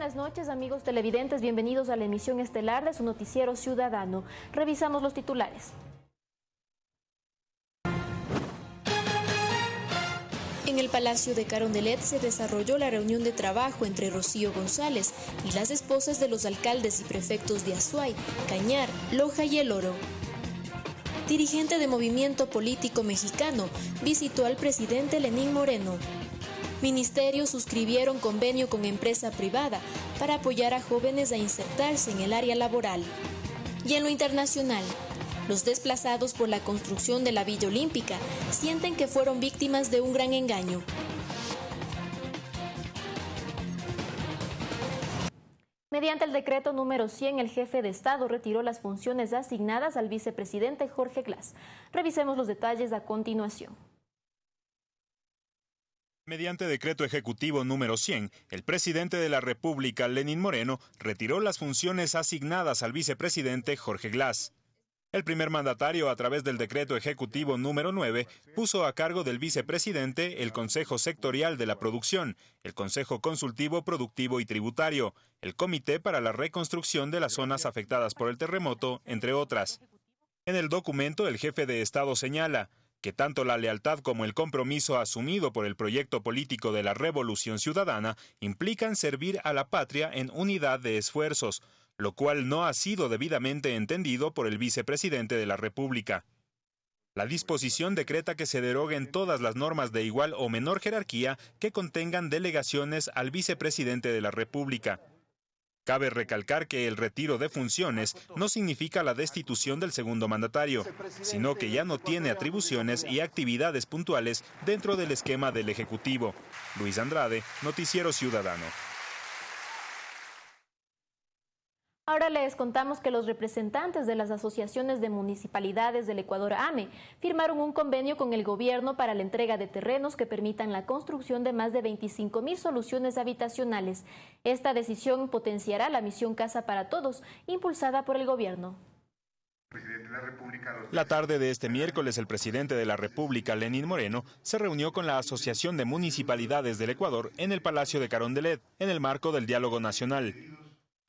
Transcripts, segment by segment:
buenas noches amigos televidentes, bienvenidos a la emisión estelar de su noticiero ciudadano. Revisamos los titulares. En el Palacio de Carondelet se desarrolló la reunión de trabajo entre Rocío González y las esposas de los alcaldes y prefectos de Azuay, Cañar, Loja y El Oro. Dirigente de Movimiento Político Mexicano visitó al presidente Lenín Moreno. Ministerios suscribieron convenio con empresa privada para apoyar a jóvenes a insertarse en el área laboral. Y en lo internacional, los desplazados por la construcción de la Villa Olímpica sienten que fueron víctimas de un gran engaño. Mediante el decreto número 100, el jefe de Estado retiró las funciones asignadas al vicepresidente Jorge Glass. Revisemos los detalles a continuación. Mediante decreto ejecutivo número 100, el presidente de la República, Lenín Moreno, retiró las funciones asignadas al vicepresidente Jorge Glass. El primer mandatario, a través del decreto ejecutivo número 9, puso a cargo del vicepresidente el Consejo Sectorial de la Producción, el Consejo Consultivo Productivo y Tributario, el Comité para la Reconstrucción de las Zonas Afectadas por el Terremoto, entre otras. En el documento, el jefe de Estado señala, que tanto la lealtad como el compromiso asumido por el proyecto político de la Revolución Ciudadana implican servir a la patria en unidad de esfuerzos, lo cual no ha sido debidamente entendido por el vicepresidente de la República. La disposición decreta que se deroguen todas las normas de igual o menor jerarquía que contengan delegaciones al vicepresidente de la República. Cabe recalcar que el retiro de funciones no significa la destitución del segundo mandatario, sino que ya no tiene atribuciones y actividades puntuales dentro del esquema del Ejecutivo. Luis Andrade, Noticiero Ciudadano. Ahora les contamos que los representantes de las asociaciones de municipalidades del Ecuador AME firmaron un convenio con el gobierno para la entrega de terrenos que permitan la construcción de más de 25 mil soluciones habitacionales. Esta decisión potenciará la misión Casa para Todos, impulsada por el gobierno. La tarde de este miércoles, el presidente de la República, Lenín Moreno, se reunió con la Asociación de Municipalidades del Ecuador en el Palacio de Carondelet, en el marco del diálogo nacional.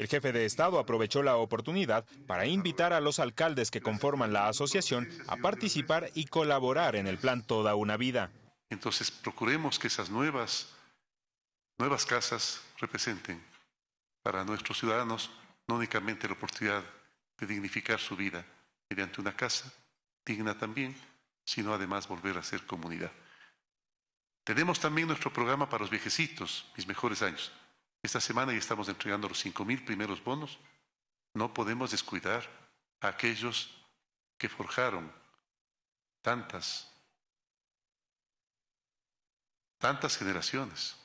El jefe de Estado aprovechó la oportunidad para invitar a los alcaldes que conforman la asociación a participar y colaborar en el plan Toda una Vida. Entonces, procuremos que esas nuevas, nuevas casas representen para nuestros ciudadanos no únicamente la oportunidad de dignificar su vida mediante una casa digna también, sino además volver a ser comunidad. Tenemos también nuestro programa para los viejecitos, mis mejores años. Esta semana ya estamos entregando los cinco mil primeros bonos. No podemos descuidar a aquellos que forjaron tantas, tantas generaciones.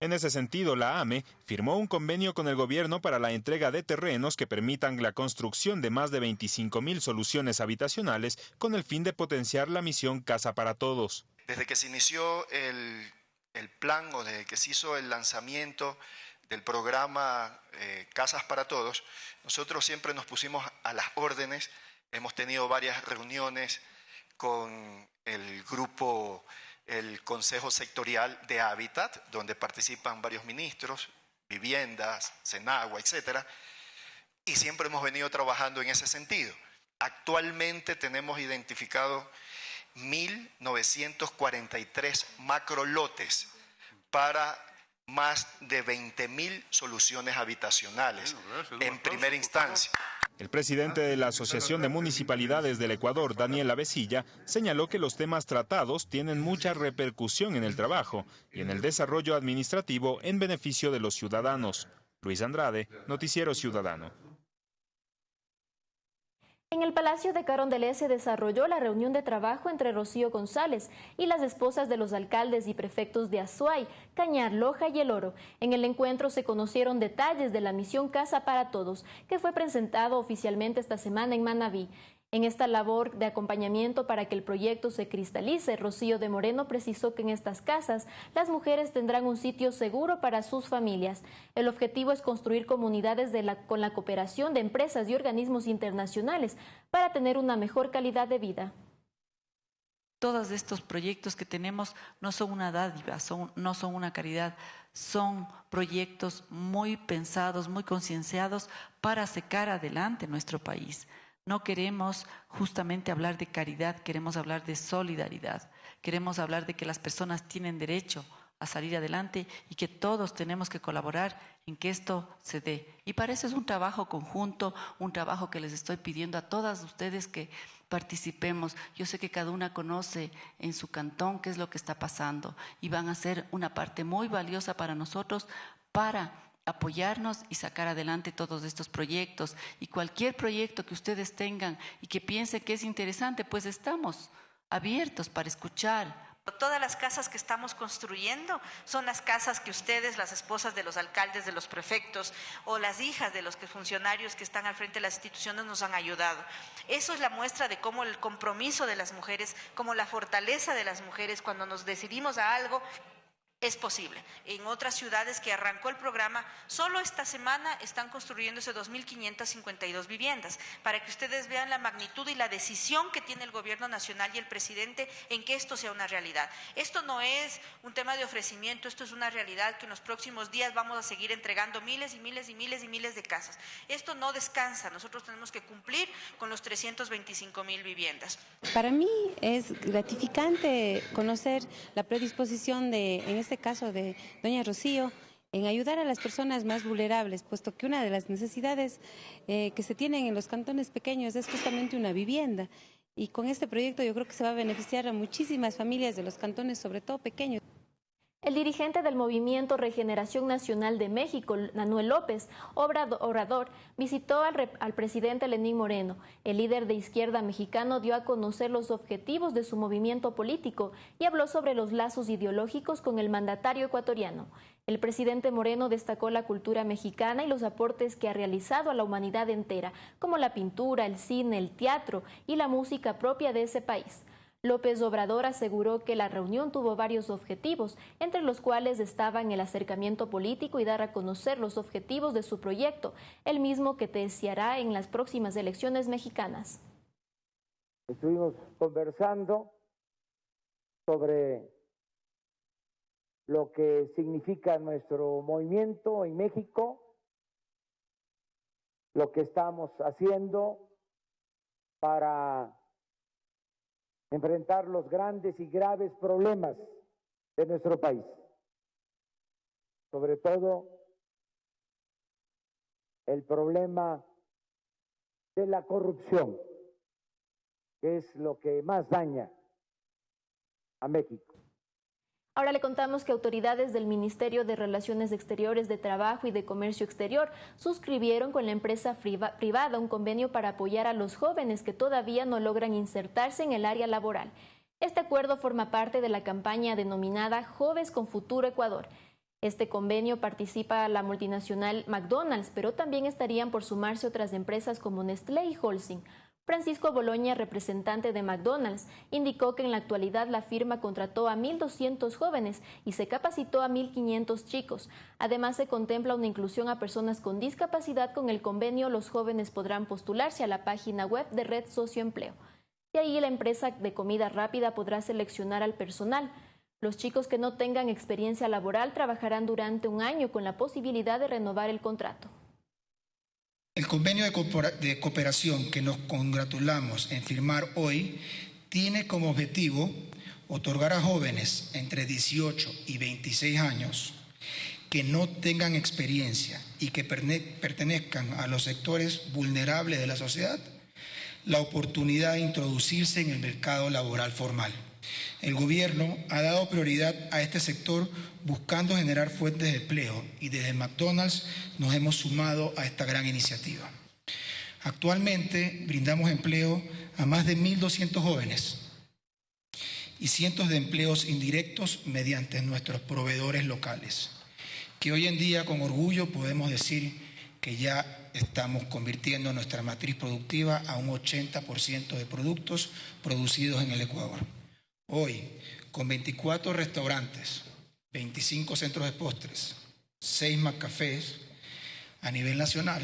En ese sentido, la AME firmó un convenio con el gobierno para la entrega de terrenos que permitan la construcción de más de 25 mil soluciones habitacionales con el fin de potenciar la misión Casa para Todos. Desde que se inició el el plan o desde que se hizo el lanzamiento del programa eh, Casas para Todos, nosotros siempre nos pusimos a las órdenes, hemos tenido varias reuniones con el grupo, el Consejo Sectorial de Hábitat, donde participan varios ministros, viviendas, Senagua, etcétera, y siempre hemos venido trabajando en ese sentido. Actualmente tenemos identificado 1.943 macrolotes para más de 20.000 soluciones habitacionales en primera instancia. El presidente de la Asociación de Municipalidades del Ecuador, Daniel Avesilla, señaló que los temas tratados tienen mucha repercusión en el trabajo y en el desarrollo administrativo en beneficio de los ciudadanos. Luis Andrade, Noticiero Ciudadano. En el Palacio de Carondelet se desarrolló la reunión de trabajo entre Rocío González y las esposas de los alcaldes y prefectos de Azuay, Cañar, Loja y El Oro. En el encuentro se conocieron detalles de la misión Casa para Todos, que fue presentado oficialmente esta semana en Manabí. En esta labor de acompañamiento para que el proyecto se cristalice, Rocío de Moreno precisó que en estas casas las mujeres tendrán un sitio seguro para sus familias. El objetivo es construir comunidades con la cooperación de empresas y organismos internacionales para tener una mejor calidad de vida. todos estos proyectos que tenemos no son una dádiva, no son una caridad, son proyectos muy pensados, muy concienciados para sacar adelante nuestro país. No queremos justamente hablar de caridad, queremos hablar de solidaridad, queremos hablar de que las personas tienen derecho a salir adelante y que todos tenemos que colaborar en que esto se dé. Y para eso es un trabajo conjunto, un trabajo que les estoy pidiendo a todas ustedes que participemos. Yo sé que cada una conoce en su cantón qué es lo que está pasando y van a ser una parte muy valiosa para nosotros para apoyarnos y sacar adelante todos estos proyectos. Y cualquier proyecto que ustedes tengan y que piensen que es interesante, pues estamos abiertos para escuchar, Todas las casas que estamos construyendo son las casas que ustedes, las esposas de los alcaldes, de los prefectos o las hijas de los funcionarios que están al frente de las instituciones nos han ayudado. Eso es la muestra de cómo el compromiso de las mujeres, como la fortaleza de las mujeres cuando nos decidimos a algo es posible. En otras ciudades que arrancó el programa, solo esta semana están construyéndose 2.552 viviendas, para que ustedes vean la magnitud y la decisión que tiene el gobierno nacional y el presidente en que esto sea una realidad. Esto no es un tema de ofrecimiento, esto es una realidad que en los próximos días vamos a seguir entregando miles y miles y miles y miles de casas. Esto no descansa, nosotros tenemos que cumplir con los 325 mil viviendas. Para mí es gratificante conocer la predisposición de, en este caso de doña Rocío, en ayudar a las personas más vulnerables, puesto que una de las necesidades eh, que se tienen en los cantones pequeños es justamente una vivienda. Y con este proyecto yo creo que se va a beneficiar a muchísimas familias de los cantones, sobre todo pequeños. El dirigente del Movimiento Regeneración Nacional de México, Manuel López, orador, visitó al, al, presidente Lenín Moreno. El líder de izquierda mexicano dio a conocer los objetivos de su movimiento político y habló sobre los lazos ideológicos con el mandatario ecuatoriano. El presidente Moreno destacó la cultura mexicana y los aportes que ha realizado a la humanidad entera, como la pintura, el cine, el teatro y la música propia de ese país. López Obrador aseguró que la reunión tuvo varios objetivos, entre los cuales estaban el acercamiento político y dar a conocer los objetivos de su proyecto, el mismo que deseará en las próximas elecciones mexicanas. Estuvimos conversando sobre lo que significa nuestro movimiento en México, lo que estamos haciendo para enfrentar los grandes y graves problemas de nuestro país, sobre todo el problema de la corrupción, que es lo que más daña a México. Ahora le contamos que autoridades del Ministerio de Relaciones Exteriores de Trabajo y de Comercio Exterior suscribieron con la empresa privada un convenio para apoyar a los jóvenes que todavía no logran insertarse en el área laboral. Este acuerdo forma parte de la campaña denominada Jóvenes con Futuro Ecuador. Este convenio participa la multinacional McDonald's, pero también estarían por sumarse otras empresas como Nestlé y Holcim. Francisco Boloña, representante de McDonald's, indicó que en la actualidad la firma contrató a 1.200 jóvenes y se capacitó a 1.500 chicos. Además, se contempla una inclusión a personas con discapacidad. Con el convenio, los jóvenes podrán postularse a la página web de Red Socioempleo. Y ahí la empresa de comida rápida podrá seleccionar al personal. Los chicos que no tengan experiencia laboral trabajarán durante un año con la posibilidad de renovar el contrato. El convenio de cooperación que nos congratulamos en firmar hoy tiene como objetivo otorgar a jóvenes entre 18 y 26 años que no tengan experiencia y que pertenezcan a los sectores vulnerables de la sociedad la oportunidad de introducirse en el mercado laboral formal. El gobierno ha dado prioridad a este sector buscando generar fuentes de empleo y desde McDonald's nos hemos sumado a esta gran iniciativa. Actualmente brindamos empleo a más de 1.200 jóvenes y cientos de empleos indirectos mediante nuestros proveedores locales, que hoy en día con orgullo podemos decir que ya estamos convirtiendo nuestra matriz productiva a un 80% de productos producidos en el Ecuador. Hoy, con 24 restaurantes, 25 centros de postres, 6 más cafés, a nivel nacional,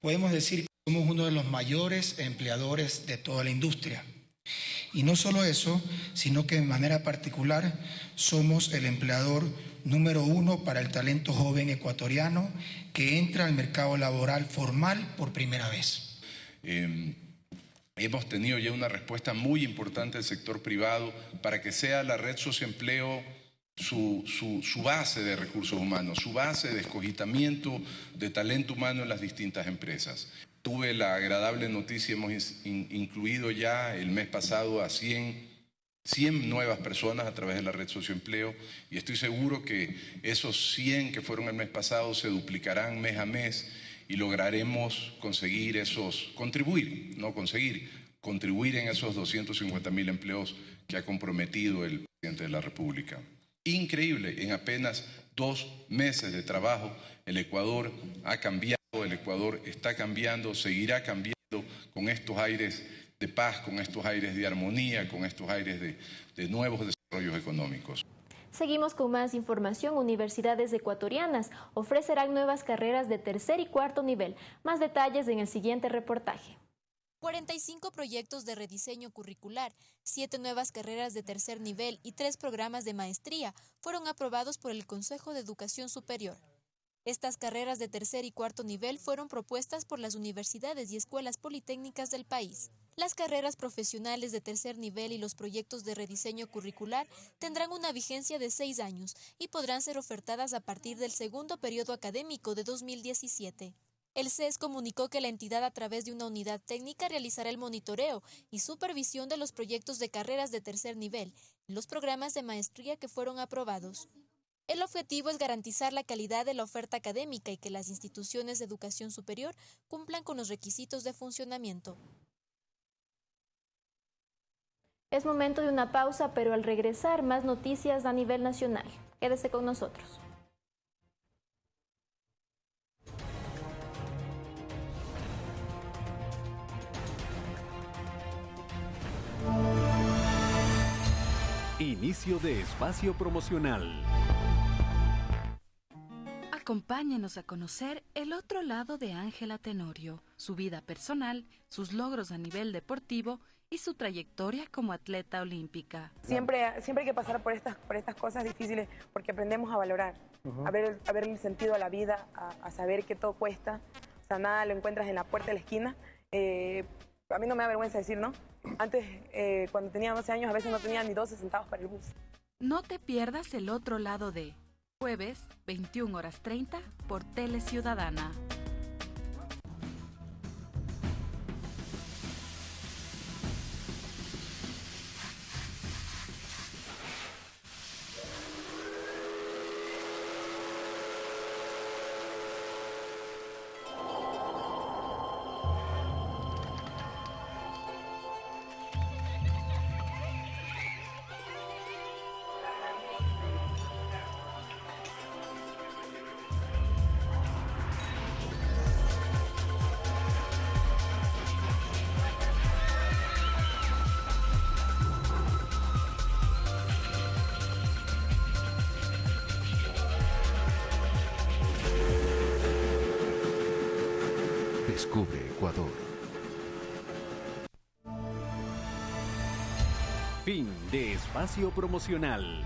podemos decir que somos uno de los mayores empleadores de toda la industria. Y no solo eso, sino que de manera particular somos el empleador número uno para el talento joven ecuatoriano que entra al mercado laboral formal por primera vez. Em, hemos tenido ya una respuesta muy importante del sector privado para que sea la red socioempleo su, su, base de recursos humanos, su base de escogitamiento de talento humano en las distintas empresas. Tuve la agradable noticia, hemos incluido ya el mes pasado a 100 100 nuevas personas a través de la red socioempleo y estoy seguro que esos 100 que fueron el mes pasado se duplicarán mes a mes y lograremos conseguir esos, contribuir, no conseguir, contribuir en esos 250 mil empleos que ha comprometido el presidente de la República. Increíble, en apenas dos meses de trabajo el Ecuador ha cambiado, el Ecuador está cambiando, seguirá cambiando con estos aires de paz, con estos aires de armonía, con estos aires de, de nuevos desarrollos económicos. Seguimos con más información. Universidades ecuatorianas ofrecerán nuevas carreras de tercer y cuarto nivel. Más detalles en el siguiente reportaje. 45 proyectos de rediseño curricular, 7 nuevas carreras de tercer nivel y 3 programas de maestría fueron aprobados por el Consejo de Educación Superior. Estas carreras de tercer y cuarto nivel fueron propuestas por las universidades y escuelas politécnicas del país. Las carreras profesionales de tercer nivel y los proyectos de rediseño curricular tendrán una vigencia de seis años y podrán ser ofertadas a partir del segundo periodo académico de 2017. El CES comunicó que la entidad a través de una unidad técnica realizará el monitoreo y supervisión de los proyectos de carreras de tercer nivel y los programas de maestría que fueron aprobados. El objetivo es garantizar la calidad de la oferta académica y que las instituciones de educación superior cumplan con los requisitos de funcionamiento. Es momento de una pausa, pero al regresar más noticias a nivel nacional. Quédese con nosotros. Inicio de espacio promocional. Acompáñenos a conocer el otro lado de Ángela Tenorio, su vida personal, sus logros a nivel deportivo y su trayectoria como atleta olímpica. Siempre, siempre hay que pasar por estas, por estas cosas difíciles porque aprendemos a valorar, a, ver, a ver el sentido a la vida, a, saber que todo cuesta. O sea, nada lo encuentras en la puerta de la esquina. Eh, a mí no me da vergüenza decir, ¿no? Antes, eh, cuando tenía 12 años, a veces no tenía ni 12 centavos para el bus. No te pierdas el otro lado de jueves, 21 horas 30, por Tele Ciudadana. Descubre Ecuador. Fin de espacio promocional.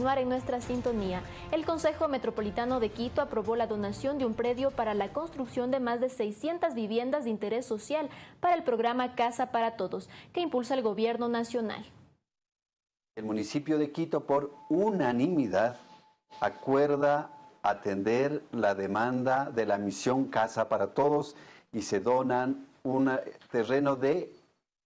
En nuestra sintonía. El Consejo Metropolitano de Quito aprobó la donación de un predio para la construcción de más de 600 viviendas de interés social para el programa Casa para Todos, que impulsa el gobierno nacional. El municipio de Quito, por unanimidad, acuerda atender la demanda de la misión Casa para Todos y se donan un terreno de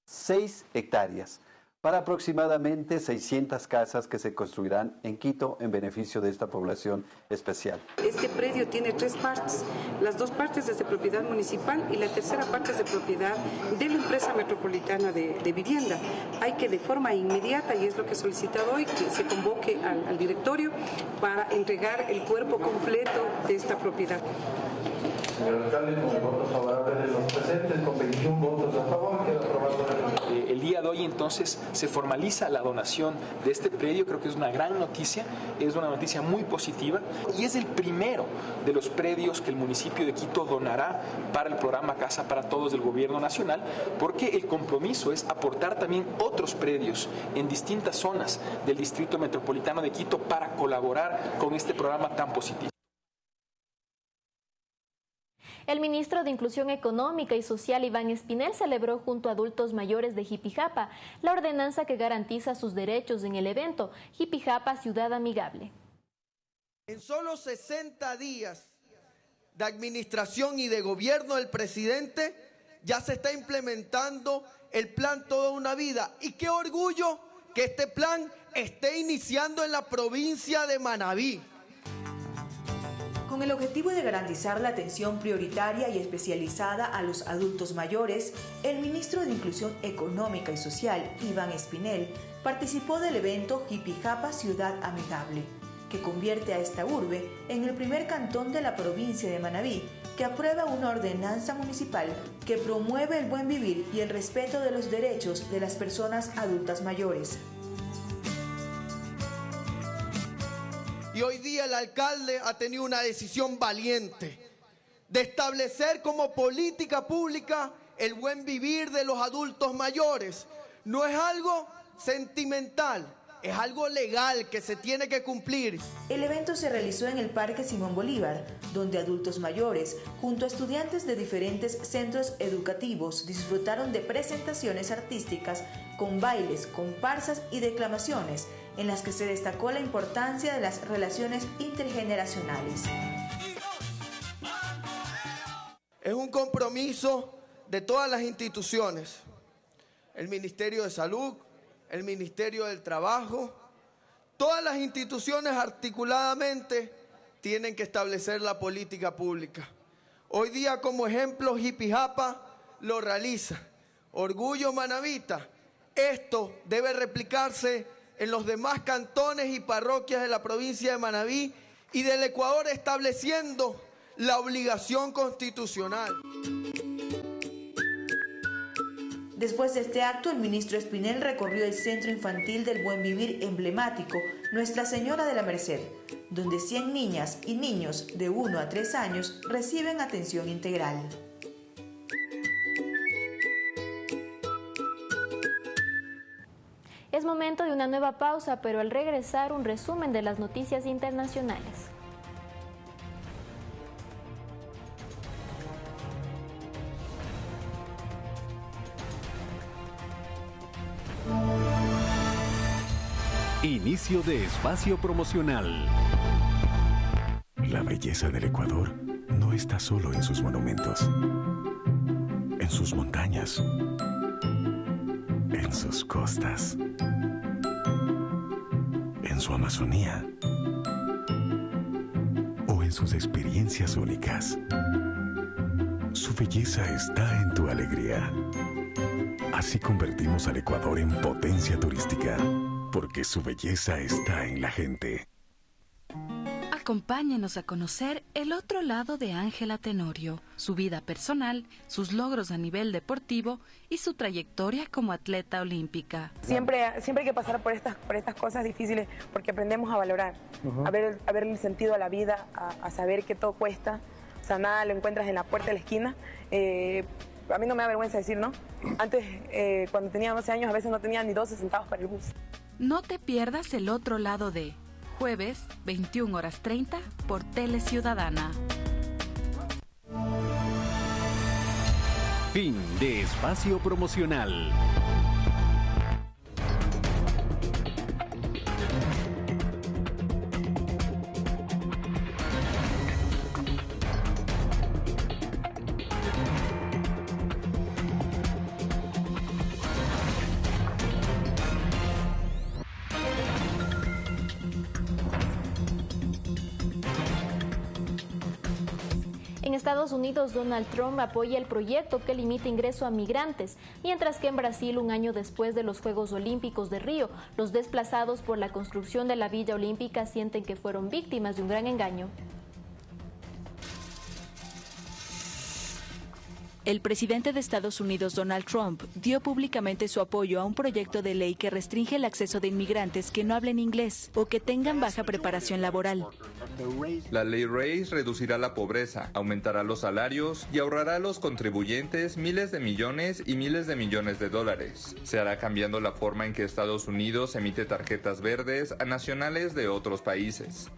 6 hectáreas para aproximadamente 600 casas que se construirán en Quito en beneficio de esta población especial. Este predio tiene tres partes, las dos partes es de propiedad municipal y la tercera parte es de propiedad de la empresa metropolitana de, vivienda. Hay que de forma inmediata, y es lo que he solicitado hoy, que se convoque al, al directorio para entregar el cuerpo completo de esta propiedad. señor alcalde, con el voto favorable de los presentes, con 21 votos a favor, queda aprobado eh, el día de hoy entonces se formaliza la donación de este predio, creo que es una gran noticia, es una noticia muy positiva y es el primero de los predios que el municipio de Quito donará para el programa Casa para Todos del Gobierno Nacional, porque el compromiso es aportar también otros predios en distintas zonas del Distrito Metropolitano de Quito para colaborar con este programa tan positivo. El ministro de Inclusión Económica y Social, Iván Espinel, celebró junto a adultos mayores de Jipijapa la ordenanza que garantiza sus derechos en el evento Jipijapa Ciudad Amigable. En solo 60 días de administración y de gobierno del presidente, ya se está implementando el plan Toda una Vida. Y qué orgullo que este plan esté iniciando en la provincia de Manabí. Con el objetivo de garantizar la atención prioritaria y especializada a los adultos mayores, el ministro de Inclusión Económica y Social, Iván Espinel, participó del evento Jipijapa Ciudad Amigable, que convierte a esta urbe en el primer cantón de la provincia de Manabí que aprueba una ordenanza municipal que promueve el buen vivir y el respeto de los derechos de las personas adultas mayores. Y hoy día el alcalde ha tenido una decisión valiente de establecer como política pública el buen vivir de los adultos mayores. No es algo sentimental, es algo legal que se tiene que cumplir. El evento se realizó en el Parque Simón Bolívar, donde adultos mayores, junto a estudiantes de diferentes centros educativos, disfrutaron de presentaciones artísticas con bailes, comparsas y declamaciones en las que se destacó la importancia de las relaciones intergeneracionales. Es un compromiso de todas las instituciones, el Ministerio de Salud, el Ministerio del Trabajo, todas las instituciones articuladamente tienen que establecer la política pública. Hoy día como ejemplo Jipijapa lo realiza. Orgullo Manavita. Esto debe replicarse en los demás cantones y parroquias de la provincia de Manabí y del Ecuador estableciendo la obligación constitucional. Después de este acto, el ministro Espinel recorrió el Centro Infantil del Buen Vivir emblemático Nuestra Señora de la Merced, donde 100 niñas y niños de 1 a 3 años reciben atención integral. Es momento de una nueva pausa, pero al regresar un resumen de las noticias internacionales. Inicio de espacio promocional. La belleza del Ecuador no está solo en sus monumentos, en sus montañas, en sus costas en su Amazonía o en sus experiencias únicas. Su belleza está en tu alegría. Así convertimos al Ecuador en potencia turística, porque su belleza está en la gente. Acompáñenos a conocer el otro lado de Ángela Tenorio, su vida personal, sus logros a nivel deportivo y su trayectoria como atleta olímpica. Siempre, siempre hay que pasar por estas, por estas cosas difíciles porque aprendemos a valorar, a, ver, a ver el sentido a la vida, a, saber que todo cuesta. O sea, nada lo encuentras en la puerta de la esquina. Eh, a mí no me da vergüenza decir, ¿no? Antes, eh, cuando tenía 12 años, a veces no tenía ni 12 centavos para el bus. No te pierdas el otro lado de jueves, 21 horas 30, por Tele Ciudadana. Fin de espacio promocional. Donald Trump apoya el proyecto que limita ingreso a migrantes, mientras que en Brasil, un año después de los Juegos Olímpicos de Río, los desplazados por la construcción de la Villa Olímpica sienten que fueron víctimas de un gran engaño. El presidente de Estados Unidos, Donald Trump, dio públicamente su apoyo a un proyecto de ley que restringe el acceso de inmigrantes que no hablen inglés o que tengan baja preparación laboral. La ley RACE reducirá la pobreza, aumentará los salarios y ahorrará a los contribuyentes miles de millones y miles de millones de dólares. Se hará cambiando la forma en que Estados Unidos emite tarjetas verdes a nacionales de otros países.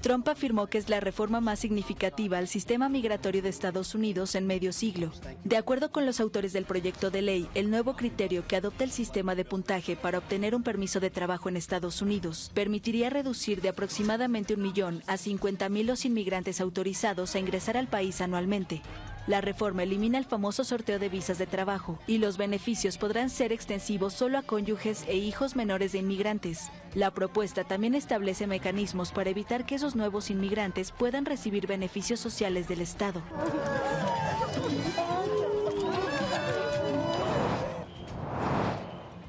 Trump afirmó que es la reforma más significativa al sistema migratorio de Estados Unidos en medio siglo. De acuerdo con los autores del proyecto de ley, el nuevo criterio que adopta el sistema de puntaje para obtener un permiso de trabajo en Estados Unidos permitiría reducir de aproximadamente un millón a 50 mil los inmigrantes autorizados a ingresar al país anualmente. La reforma elimina el famoso sorteo de visas de trabajo y los beneficios podrán ser extensivos solo a cónyuges e hijos menores de inmigrantes. La propuesta también establece mecanismos para evitar que esos nuevos inmigrantes puedan recibir beneficios sociales del Estado.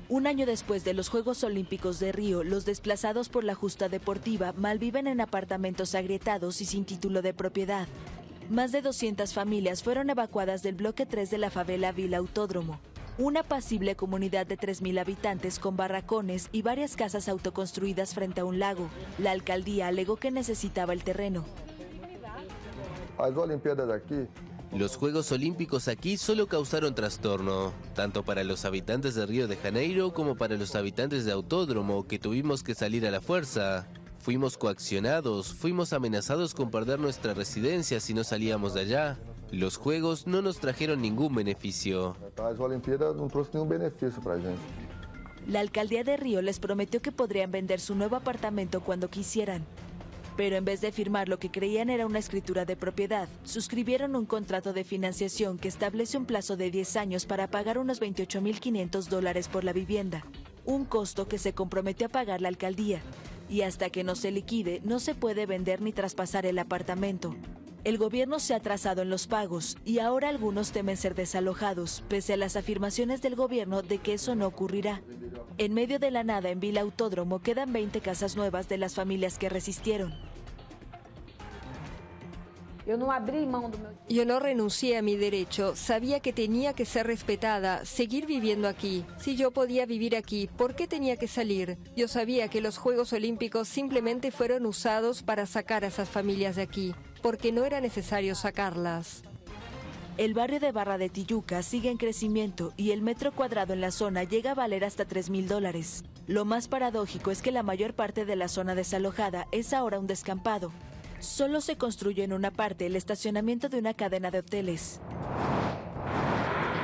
Un año después de los Juegos Olímpicos de Río, los desplazados por la justa deportiva malviven en apartamentos agrietados y sin título de propiedad. Más de 200 familias fueron evacuadas del bloque 3 de la favela Vila Autódromo, una pasible comunidad de 3.000 habitantes con barracones y varias casas autoconstruidas frente a un lago. La alcaldía alegó que necesitaba el terreno. Los Juegos Olímpicos aquí solo causaron trastorno, tanto para los habitantes de Río de Janeiro como para los habitantes de Autódromo, que tuvimos que salir a la fuerza. Fuimos coaccionados, fuimos amenazados con perder nuestra residencia si no salíamos de allá. Los juegos no nos trajeron ningún beneficio. La alcaldía de Río les prometió que podrían vender su nuevo apartamento cuando quisieran. Pero en vez de firmar lo que creían era una escritura de propiedad, suscribieron un contrato de financiación que establece un plazo de 10 años para pagar unos 28.500 dólares por la vivienda, un costo que se comprometió a pagar la alcaldía y hasta que no se liquide no se puede vender ni traspasar el apartamento. El gobierno se ha atrasado en los pagos y ahora algunos temen ser desalojados, pese a las afirmaciones del gobierno de que eso no ocurrirá. En medio de la nada en Vila Autódromo quedan 20 casas nuevas de las familias que resistieron. Yo no renuncié a mi derecho, sabía que tenía que ser respetada, seguir viviendo aquí. Si yo podía vivir aquí, ¿por qué tenía que salir? Yo sabía que los Juegos Olímpicos simplemente fueron usados para sacar a esas familias de aquí, porque no era necesario sacarlas. El barrio de Barra de Tijuca sigue en crecimiento y el metro cuadrado en la zona llega a valer hasta 3 mil dólares. Lo más paradójico es que la mayor parte de la zona desalojada es ahora un descampado, solo se construyó en una parte el estacionamiento de una cadena de hoteles.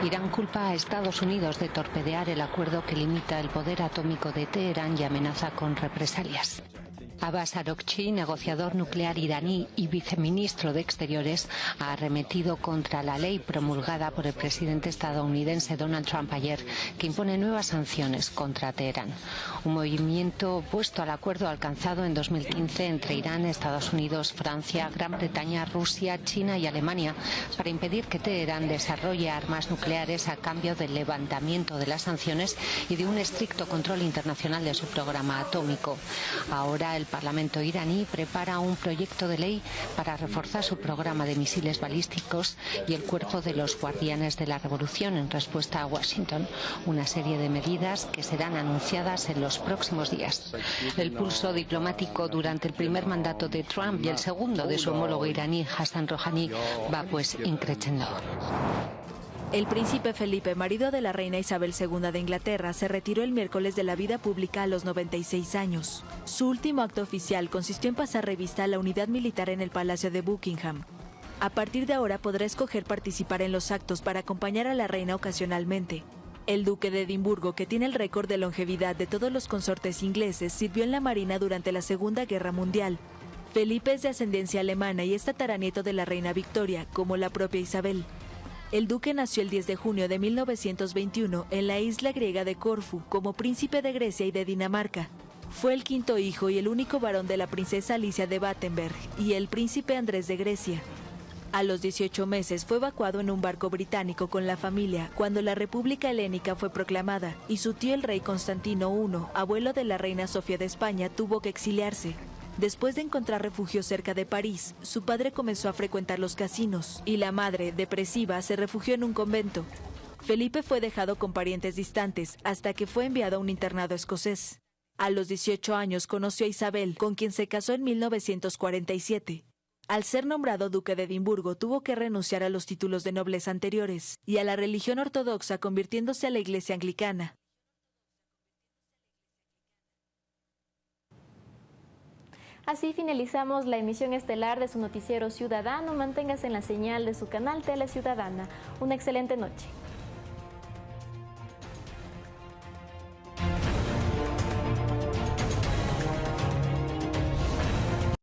Irán culpa a Estados Unidos de torpedear el acuerdo que limita el poder atómico de Teherán y amenaza con represalias. Abbas Arokchi, negociador nuclear iraní y viceministro de Exteriores, ha arremetido contra la ley promulgada por el presidente estadounidense Donald Trump ayer, que impone nuevas sanciones contra Teherán. Un movimiento opuesto al acuerdo alcanzado en 2015 entre Irán, Estados Unidos, Francia, Gran Bretaña, Rusia, China y Alemania para impedir que Teherán desarrolle armas nucleares a cambio del levantamiento de las sanciones y de un estricto control internacional de su programa atómico. Ahora el Parlamento iraní prepara un proyecto de ley para reforzar su programa de misiles balísticos y el cuerpo de los guardianes de la revolución en respuesta a Washington, una serie de medidas que serán anunciadas en los próximos días. El pulso diplomático durante el primer mandato de Trump y el segundo de su homólogo iraní Hassan Rouhani va pues increciendo. El príncipe Felipe, marido de la reina Isabel II de Inglaterra, se retiró el miércoles de la vida pública a los 96 años. Su último acto oficial consistió en pasar revista a la unidad militar en el Palacio de Buckingham. A partir de ahora podrá escoger participar en los actos para acompañar a la reina ocasionalmente. El duque de Edimburgo, que tiene el récord de longevidad de todos los consortes ingleses, sirvió en la Marina durante la Segunda Guerra Mundial. Felipe es de ascendencia alemana y es tataranieto de la reina Victoria, como la propia Isabel. El duque nació el 10 de junio de 1921 en la isla griega de Corfu como príncipe de Grecia y de Dinamarca. Fue el quinto hijo y el único varón de la princesa Alicia de Battenberg y el príncipe Andrés de Grecia. A los 18 meses fue evacuado en un barco británico con la familia cuando la República Helénica fue proclamada y su tío el rey Constantino I, abuelo de la reina Sofía de España, tuvo que exiliarse. Después de encontrar refugio cerca de París, su padre comenzó a frecuentar los casinos y la madre, depresiva, se refugió en un convento. Felipe fue dejado con parientes distantes hasta que fue enviado a un internado escocés. A los 18 años conoció a Isabel, con quien se casó en 1947. Al ser nombrado duque de Edimburgo, tuvo que renunciar a los títulos de nobleza anteriores y a la religión ortodoxa, convirtiéndose a la iglesia anglicana. Así finalizamos la emisión estelar de su noticiero ciudadano. Manténgase en la señal de su canal Tele Ciudadana. Una excelente noche.